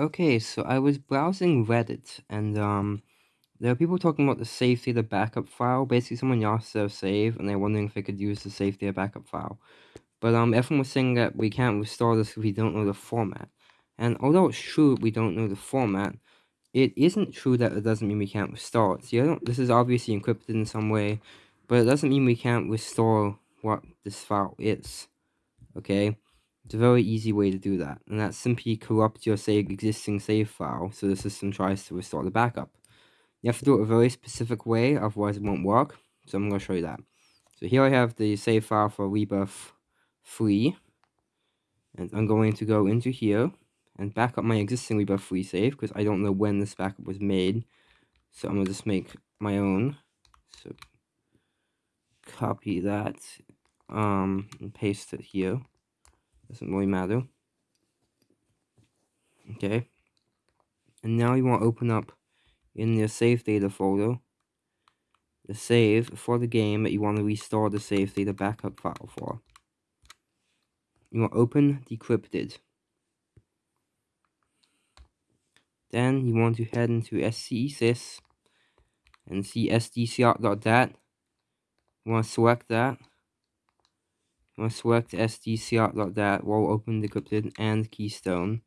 Okay, so I was browsing Reddit, and um, there are people talking about the safety of the backup file. Basically, someone lost their save, and they're wondering if they could use the save data backup file. But um, everyone was saying that we can't restore this if we don't know the format. And although it's true we don't know the format, it isn't true that it doesn't mean we can't restore it. See, I don't, this is obviously encrypted in some way, but it doesn't mean we can't restore what this file is. Okay? It's a very easy way to do that, and that simply corrupts your say, existing save file so the system tries to restore the backup. You have to do it a very specific way, otherwise it won't work, so I'm going to show you that. So here I have the save file for Rebirth 3, and I'm going to go into here and back up my existing Rebirth 3 save, because I don't know when this backup was made, so I'm going to just make my own. So copy that um, and paste it here. Doesn't really matter. Okay. And now you want to open up in the save data folder the save for the game that you want to restore the save data backup file for. You want to open decrypted. Then you want to head into SCSys and see sdcart.dat. You want to select that. You want to select sdcart.dat while open decrypted and keystone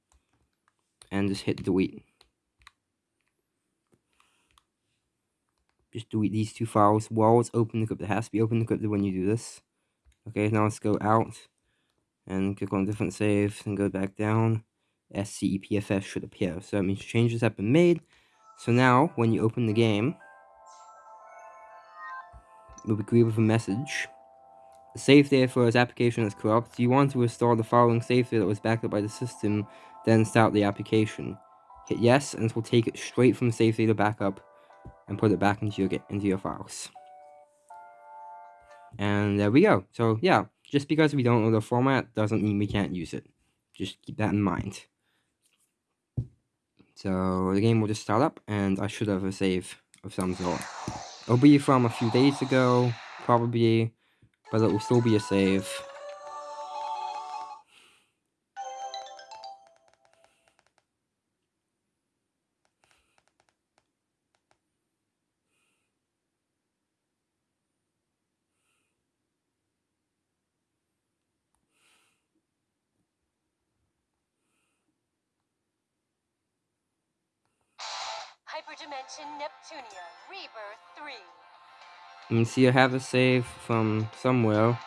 and just hit delete. Just delete these two files while it's open decrypted. It has to be open decrypted when you do this. Okay, now let's go out and click on different saves and go back down. SCEPFS should appear. So that means changes have been made. So now, when you open the game, you'll be greeted with a message. Save data for this application is corrupt. You want to restore the following save data that was backed up by the system, then start the application. Hit yes, and this will take it straight from save data backup and put it back into your into your files. And there we go. So yeah, just because we don't know the format doesn't mean we can't use it. Just keep that in mind. So the game will just start up, and I should have a save of some sort. It'll be from a few days ago, probably, but it will still be a save. Hyperdimension Neptunia, Rebirth 3. You see I have a save from somewhere.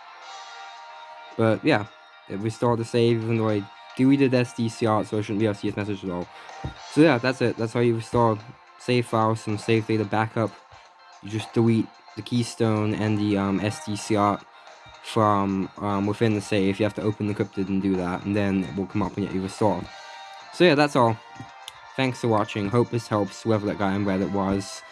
But yeah, it restored the save even though I deleted SDCR, so I shouldn't be able to message at all. So yeah, that's it. That's how you restore save files from save data backup. You just delete the keystone and the um, SDCR from um, within the save. You have to open the encrypted and do that, and then it will come up and get you restored. So yeah, that's all. Thanks for watching. Hope this helps whoever that guy on Reddit was.